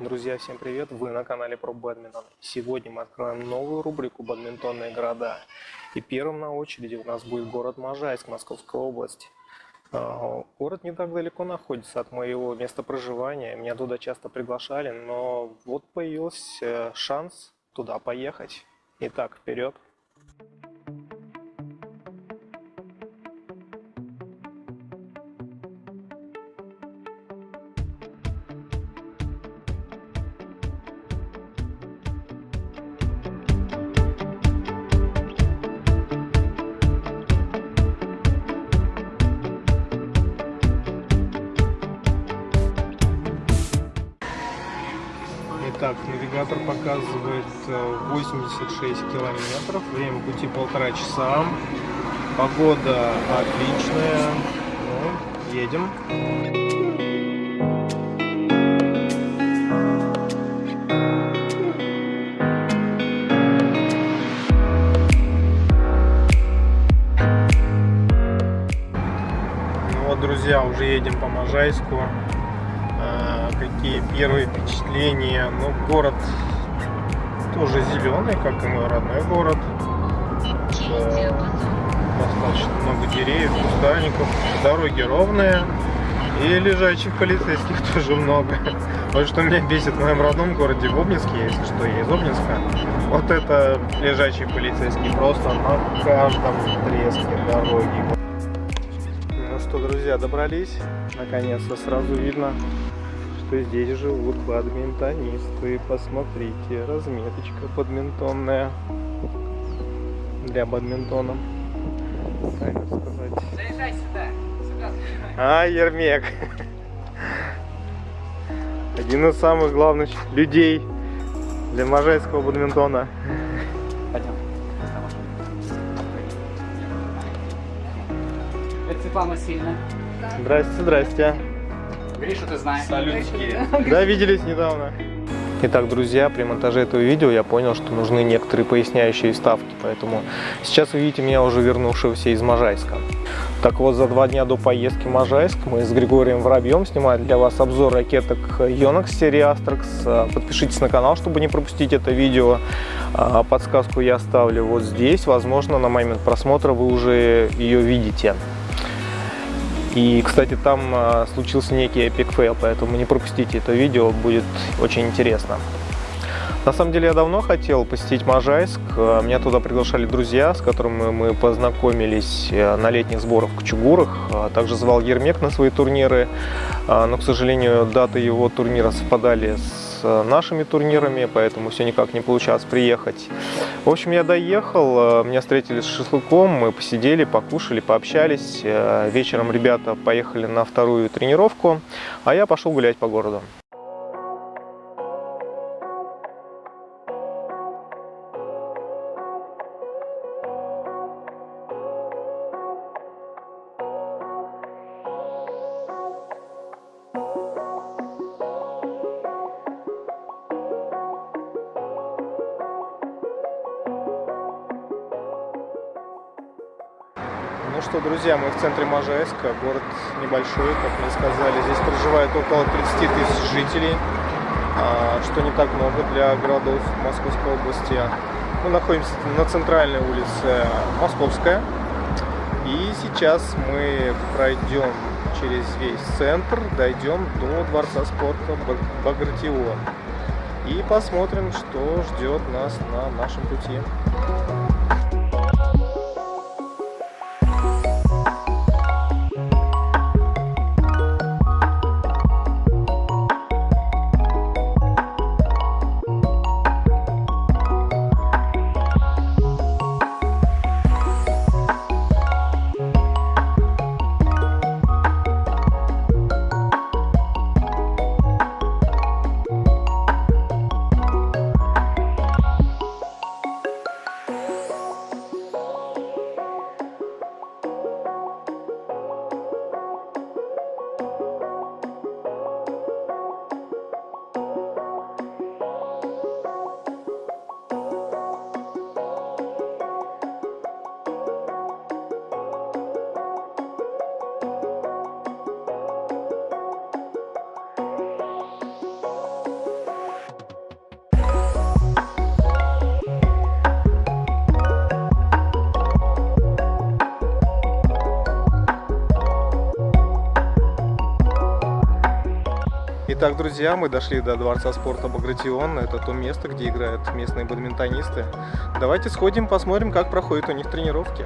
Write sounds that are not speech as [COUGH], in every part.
Друзья, всем привет! Вы на канале про бадминтон. Сегодня мы откроем новую рубрику «Бадминтонные города». И первым на очереди у нас будет город Можайск Московской области. А, город не так далеко находится от моего места проживания. Меня туда часто приглашали, но вот появился шанс туда поехать. Итак, вперед! Навигатор показывает 86 э, километров, время пути полтора часа, погода отличная, ну, едем. Ну вот, друзья, уже едем по Можайску какие первые впечатления. Ну, город тоже зеленый, как и мой родной город. Достаточно много деревьев, кустарников, дороги ровные. И лежачих полицейских [LAUGHS] тоже много. Вот что меня бесит в моем родном городе в Обнинске, если что, я из Обнинска. Вот это лежачие полицейские просто на каждом треске дороги. Друзья, добрались. Наконец-то сразу видно что здесь живут бадминтонисты. Посмотрите, разметочка бадминтонная для бадминтона. Так сказать. Заезжай сюда. сюда. А, Ермек. Один из самых главных людей для можайского бадминтона. Пойдем. Это Светлана Васильевна. Здрасте, здрасте. Что ты знаешь. Салютики. Да, виделись недавно. Итак, друзья, при монтаже этого видео я понял, что нужны некоторые поясняющие вставки, поэтому сейчас вы видите меня уже вернувшегося из Можайска. Так вот, за два дня до поездки в Можайск мы с Григорием Воробьем снимаем для вас обзор ракеток Yonex серии Astrax. Подпишитесь на канал, чтобы не пропустить это видео. А, подсказку я оставлю вот здесь. Возможно, на момент просмотра вы уже ее видите. И, кстати, там а, случился некий epic fail, поэтому не пропустите это видео, будет очень интересно. На самом деле я давно хотел посетить Можайск. А, меня туда приглашали друзья, с которыми мы познакомились э, на летних сборах в Кучугурах. А, также звал Ермек на свои турниры, но, к сожалению, даты его турнира совпадали с нашими турнирами, поэтому все никак не получалось приехать. В общем, я доехал, э, меня встретили с шашлыком, мы посидели, покушали, пообщались. Э, вечером ребята поехали на вторую тренировку, а я пошел гулять по городу. Что, друзья, мы в центре Можайска, город небольшой, как мне сказали. Здесь проживает около 30 тысяч жителей, а, что не так много для городов Московской области. Мы находимся на центральной улице Московская. И сейчас мы пройдем через весь центр, дойдем до Дворца спорта Багратион. И посмотрим, что ждет нас на нашем пути. Итак, друзья, мы дошли до Дворца спорта Багратион. Это то место, где играют местные бадминтонисты. Давайте сходим, посмотрим, как проходят у них тренировки.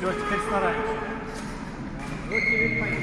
Все, теперь стараемся. Вот теперь пойдем.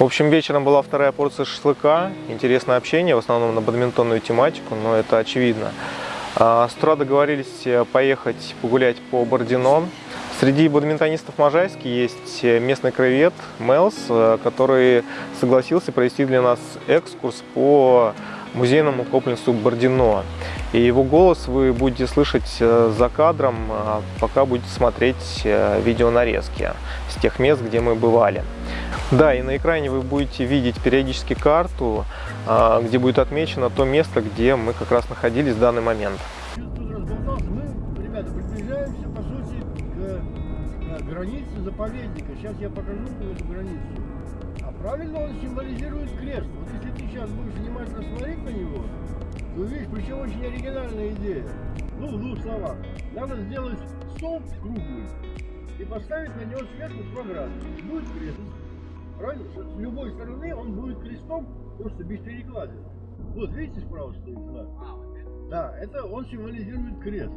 В общем, вечером была вторая порция шашлыка. Интересное общение, в основном на бадминтонную тематику, но это очевидно. А, С утра договорились э, поехать погулять по Бордино. Среди бадминтонистов Можайски есть э, местный краевед Мелс, э, который согласился провести для нас экскурс по музейному комплексу Бордино. И его голос вы будете слышать за кадром, пока будете смотреть видеонарезки с тех мест, где мы бывали. Да, и на экране вы будете видеть периодически карту, а, где будет отмечено то место, где мы как раз находились в данный момент. Мы, заповедника. Сейчас я покажу эту границу. А правильно он символизирует крест. Вот если ты сейчас будешь внимательно смотреть на него, то увидишь, причем очень оригинальная идея. Ну, в двух словах. Надо сделать столб круглый и поставить на него сверху 100 градусов. Будет крест. Правильно? С любой стороны он будет крестом, просто без перекладин. Вот, видите, справа стоит знак? Да, это он символизирует крест.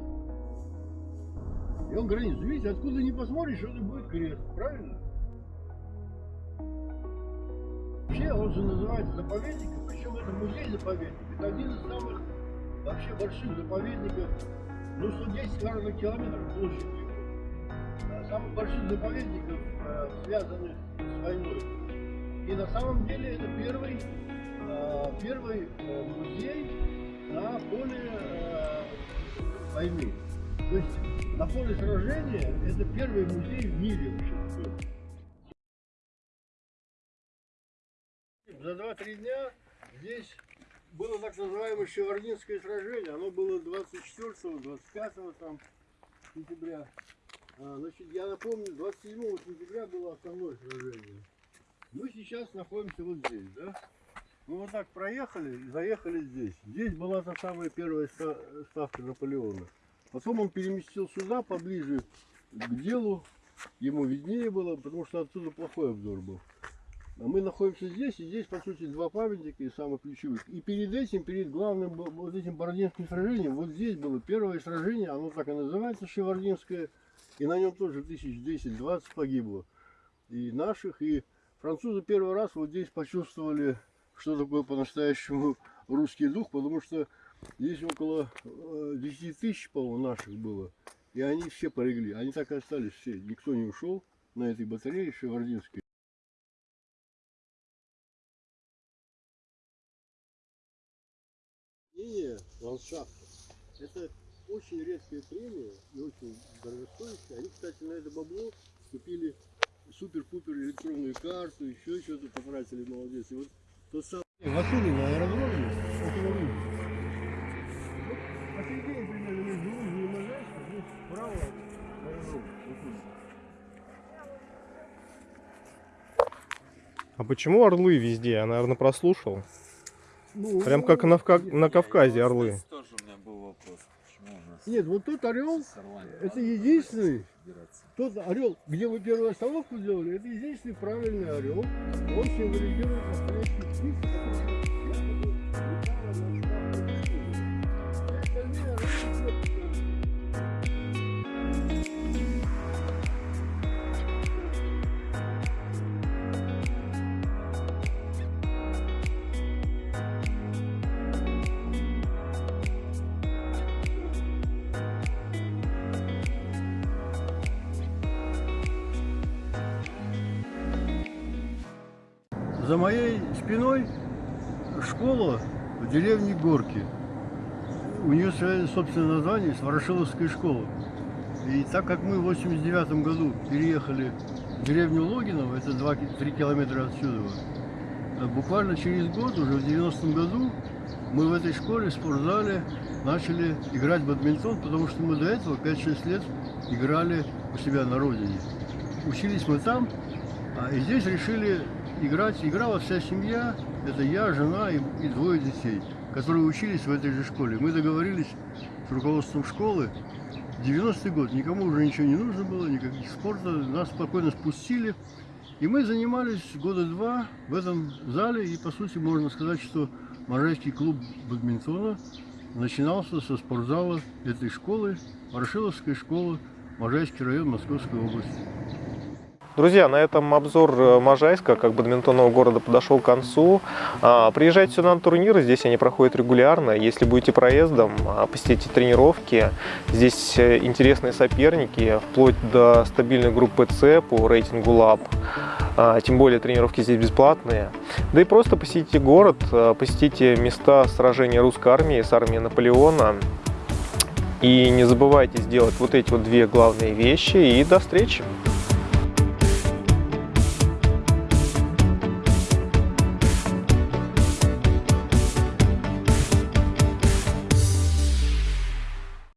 И он границу. Видите, откуда не посмотришь, это будет крест. Правильно? Вообще он же называется заповедником, причем это музей-заповедник. Это один из самых вообще больших заповедников, ну 110 наверное, километров площадью. А Самых больших заповедников, э, связанных с войной. И на самом деле это первый, э, первый э, музей на поле э, войны. То есть на поле сражения это первый музей в мире вообще. За 2-3 дня здесь было так называемое Шевардинское сражение. Оно было 24-25 там, сентября. А, Значит, я напомню, 27 сентября было основное сражение. Мы сейчас находимся вот здесь, да? Мы вот так проехали и заехали здесь. Здесь была та самая первая ста- ставка Наполеона. Потом он переместил сюда, поближе к делу. Ему виднее было, потому что отсюда плохой обзор был. А мы находимся здесь, и здесь, по сути, два памятника из самых ключевых. И перед этим, перед главным вот этим Бородинским сражением, вот здесь было первое сражение, оно так и называется, Шевардинское, и на нем тоже тысяч 10-20 погибло. И наших, и французы первый раз вот здесь почувствовали, что такое по-настоящему русский дух, потому что здесь около э, 10 тысяч, по-моему, наших было. И они все полегли. Они так и остались все. Никто не ушел на этой батарее Шевардинской. Ландшафта. Это очень редкая премия и очень дорогостоящая. Они, кстати, на это бабло купили супер-пупер электронную карту, еще что-то потратили, молодец. И вот тот самый... Василий на аэродроме, видите. Вот посередине примерно между Лузой и Можайском, здесь справа аэродром. А почему орлы везде? Я, наверное, прослушал. Ну, Прям как на, Вка- на Кавказе орлы. Тоже у меня был вопрос. Нет, вот тот орел, это единственный, тот орел, где мы первую остановку сделали, это единственный правильный орел. Он символизирует настоящий птиц, За моей спиной школа в деревне Горки. У нее свое собственное название Ворошиловская школа. И так как мы в 89 году переехали в деревню Логиново, это 2-3 километра отсюда, э, буквально через год, уже в 90 году, мы в этой школе, в спортзале, начали играть в бадминтон, потому что мы до этого 5-6 лет играли у себя на родине. Учились мы там, а, и здесь решили играть. Играла вся семья, это я, жена и, и двое детей, которые учились в этой же школе. Мы договорились с руководством школы. 90-й год, никому уже ничего не нужно было, никаких спорта. Нас спокойно спустили. И мы занимались года два в этом зале. И, по сути, можно сказать, что Можайский клуб бадминтона начинался со спортзала этой школы, Ворошиловской школы, Можайский район Московской области. Друзья, на этом обзор э, Можайска, как бадминтонного города, подошел к концу. А, приезжайте сюда на турниры, здесь они проходят регулярно. Если будете проездом, а, посетите тренировки. Здесь э, интересные соперники, вплоть до стабильной группы С по рейтингу ЛАБ. А, тем более тренировки здесь бесплатные. Да и просто посетите город, э, посетите места сражения русской армии с армией Наполеона. И не забывайте сделать вот эти вот две главные вещи. И до встречи!